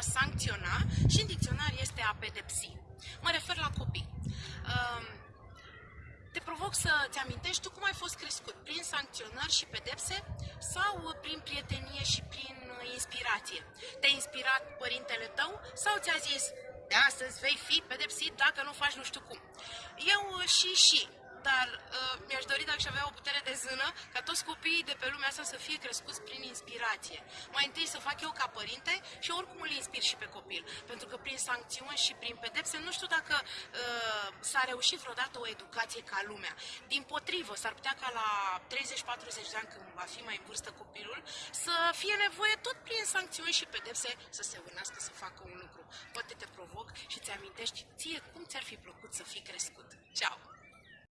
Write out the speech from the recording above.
despre a sancționa și în dicționar este a pedepsi. Mă refer la copii. Um, te provoc să-ți amintești tu cum ai fost crescut, prin sancționări și pedepse sau prin prietenie și prin inspirație. Te-a inspirat părintele tău sau ți-a zis de astăzi vei fi pedepsit dacă nu faci nu știu cum. Eu și și dar uh, mi-aș dori dacă și avea o putere de zână ca toți copiii de pe lumea asta să fie crescuți prin inspirație. Mai întâi să fac eu ca părinte și oricum îl inspir și pe copil. Pentru că prin sancțiuni și prin pedepse nu știu dacă uh, s-a reușit vreodată o educație ca lumea. Din potrivă, s-ar putea ca la 30-40 de ani când va fi mai în vârstă copilul să fie nevoie tot prin sancțiuni și pedepse să se vânească să facă un lucru. Poate te provoc și ți amintești ție cum ți-ar fi plăcut să fii crescut. Ceau!